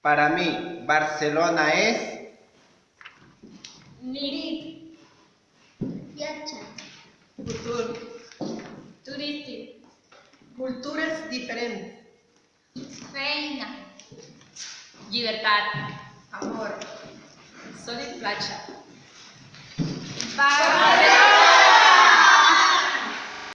Para mí, Barcelona es Nit, Viatge. Futur. turístic, Cultures diferents. feina, llibertat, Amor. Sol i platja.